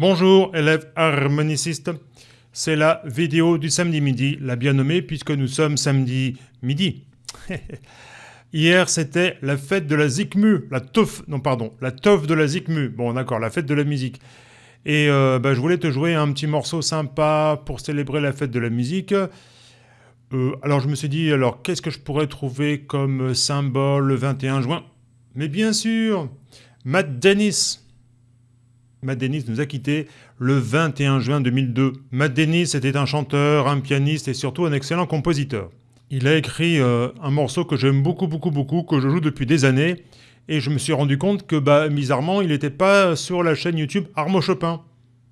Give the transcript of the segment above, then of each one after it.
Bonjour élèves harmonicistes, c'est la vidéo du samedi midi, la bien nommée puisque nous sommes samedi midi. Hier c'était la fête de la Zikmu, la teuf, non pardon, la teuf de la Zikmu, bon d'accord, la fête de la musique. Et euh, bah, je voulais te jouer un petit morceau sympa pour célébrer la fête de la musique. Euh, alors je me suis dit, alors qu'est-ce que je pourrais trouver comme symbole le 21 juin? Mais bien sûr, Matt Dennis Matt Dennis nous a quittés le 21 juin 2002. Matt Dennis était un chanteur, un pianiste et surtout un excellent compositeur. Il a écrit euh, un morceau que j'aime beaucoup, beaucoup, beaucoup, que je joue depuis des années, et je me suis rendu compte que, bah, bizarrement, il n'était pas sur la chaîne YouTube Armo Chopin.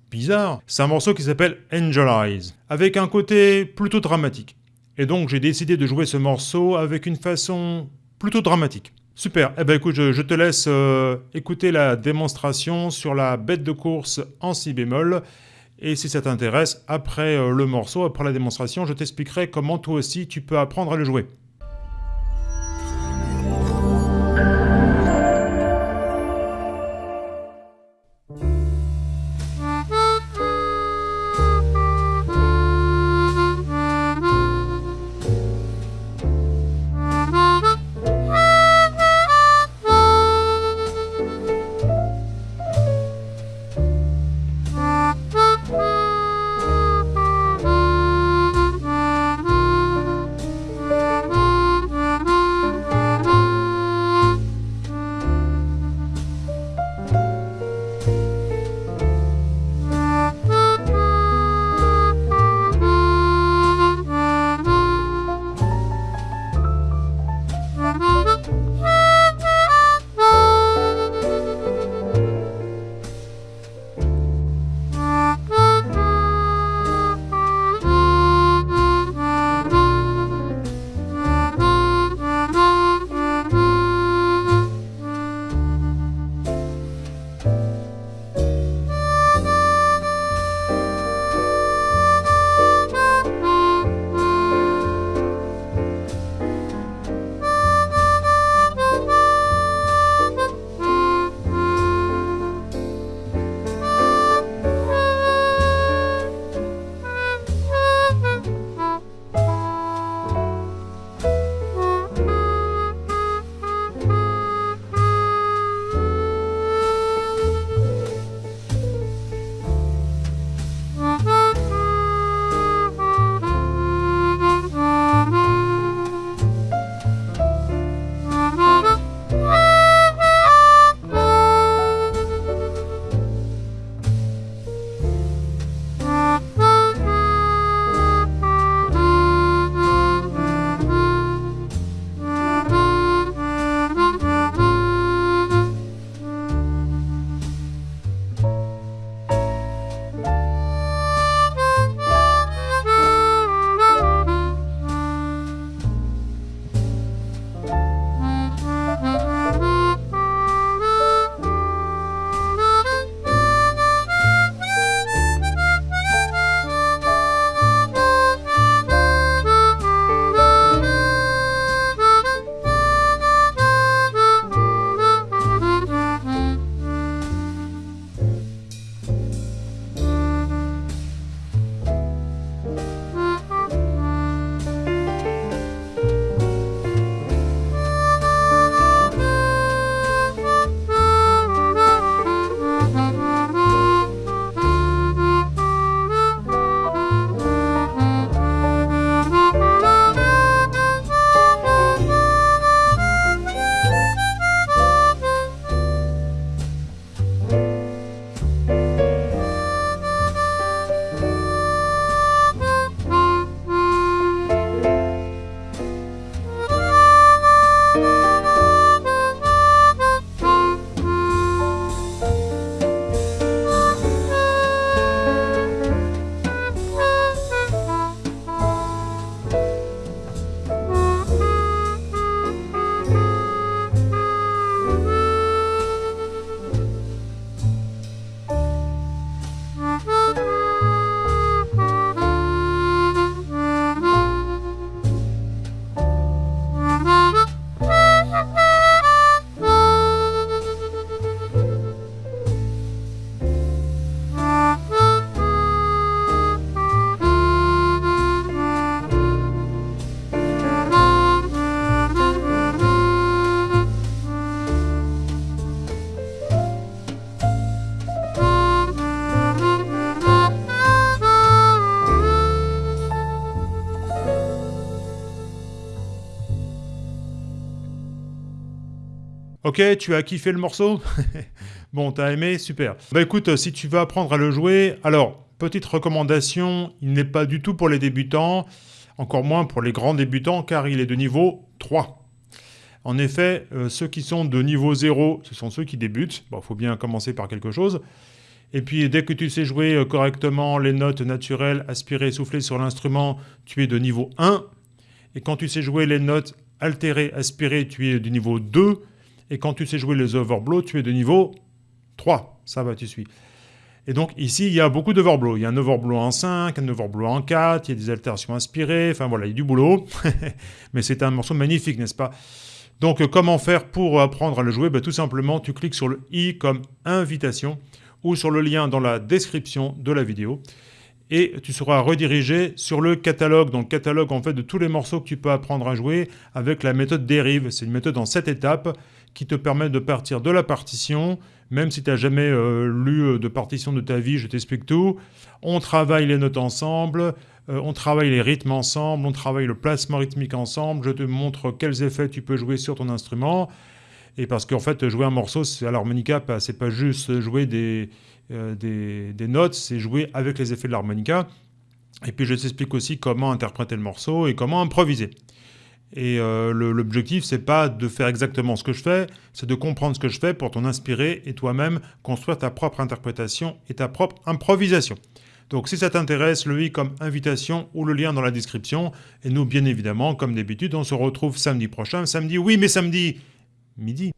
Bizarre. C'est un morceau qui s'appelle Angel Eyes, avec un côté plutôt dramatique. Et donc j'ai décidé de jouer ce morceau avec une façon plutôt dramatique. Super, eh ben écoute, je, te laisse euh, écouter la démonstration sur la bête de course en si bémol. Et si ça t'intéresse, après euh, le morceau, après la démonstration, je t'expliquerai comment toi aussi tu peux apprendre à le jouer. Ok, tu as kiffé le morceau Bon, t'as aimé Super. Bah écoute, si tu veux apprendre à le jouer, alors, petite recommandation, il n'est pas du tout pour les débutants, encore moins pour les grands débutants, car il est de niveau 3. En effet, euh, ceux qui sont de niveau 0, ce sont ceux qui débutent. Bon, il faut bien commencer par quelque chose. Et puis, dès que tu sais jouer euh, correctement les notes naturelles, aspirées, soufflées sur l'instrument, tu es de niveau 1. Et quand tu sais jouer les notes altérées, aspirées, tu es de niveau 2. Et quand tu sais jouer les overblows, tu es de niveau 3. Ça va, tu suis. Et donc ici, il y a beaucoup d'overblows. Il y a un overblow en 5, un overblow en 4, il y a des altérations inspirées, enfin voilà, il y a du boulot. Mais c'est un morceau magnifique, n'est-ce pas? Donc comment faire pour apprendre à le jouer? Ben, Tout simplement, tu cliques sur le i comme invitation ou sur le lien dans la description de la vidéo et tu seras redirigé sur le catalogue, donc catalogue en fait de tous les morceaux que tu peux apprendre à jouer avec la méthode dérive. C'est une méthode en 7 étapes qui te permet de partir de la partition, même si tu n'as jamais euh, lu euh, de partition de ta vie, je t'explique tout. On travaille les notes ensemble, euh, on travaille les rythmes ensemble, on travaille le placement rythmique ensemble, je te montre quels effets tu peux jouer sur ton instrument. Et parce qu'en fait, jouer un morceau à l'harmonica, c'est pas juste jouer des, euh, des, notes, c'est jouer avec les effets de l'harmonica. Et puis je t'explique aussi comment interpréter le morceau et comment improviser. Et euh, l'objectif, c'est pas de faire exactement ce que je fais, c'est de comprendre ce que je fais pour t'en inspirer et toi-même construire ta propre interprétation et ta propre improvisation. Donc si ça t'intéresse, le i comme invitation ou le lien dans la description. Et nous, bien évidemment, comme d'habitude, on se retrouve samedi prochain. Samedi, oui, mais samedi, midi.